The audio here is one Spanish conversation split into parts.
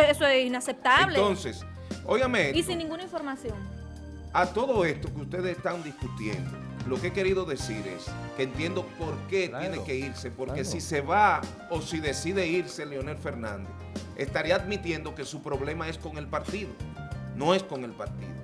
es inaceptable. Entonces, óigame y sin ninguna información. A todo esto que ustedes están discutiendo, lo que he querido decir es que entiendo por qué Claro, tiene que irse, porque claro. si se va o si decide irse Leonel Fernández, estaría admitiendo que su problema es con el partido, no es con el partido.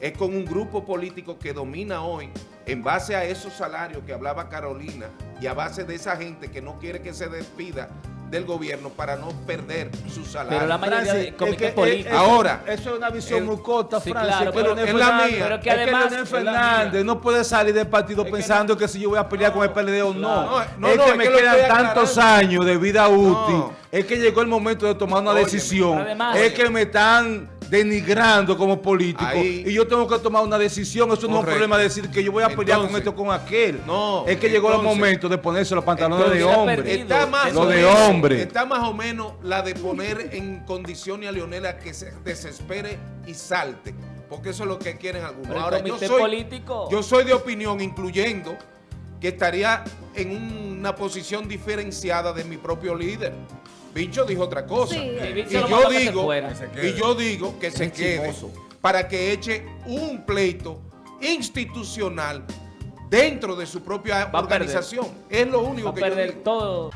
Es con un grupo político que domina hoy en base a esos salarios que hablaba Carolina y a base de esa gente que no quiere que se despida del gobierno para no perder su salario. Pero la mayoría de Francis, comités es que, políticos. eso- Ahora, Eso es una visión el- muy corta, Sí, Francis. claro, que pero es la mía. Pero que es que además- Leonel es Fernández mía. no puede salir del partido que pensando que, si yo voy a pelear con el PLD o no. No, no, es no, que es me que quedan tantos aclarando. años de vida útil. No. Es que llegó el momento de tomar una Óyeme, decisión. además- es que me están denigrando como político Ahí. y yo tengo que tomar una decisión. Eso no es un problema de decir que yo voy a pelear con esto con aquel. no, es que llegó el momento de ponerse los pantalones de hombre. Está más, Lo de menos- hombre. está más o menos la de poner en condiciones a Leonel a que se desespere y salte. Porque eso es lo que quieren algunos. Pero Ahora, yo soy, político- yo soy de opinión, incluyendo que estaría en una posición diferenciada de mi propio líder. Bicho dijo otra cosa. Sí. Y yo que digo, fuera. y yo digo que se quede para que eche un pleito institucional dentro de su propia Va organización. Es lo único Va a que yo perder digo. todo.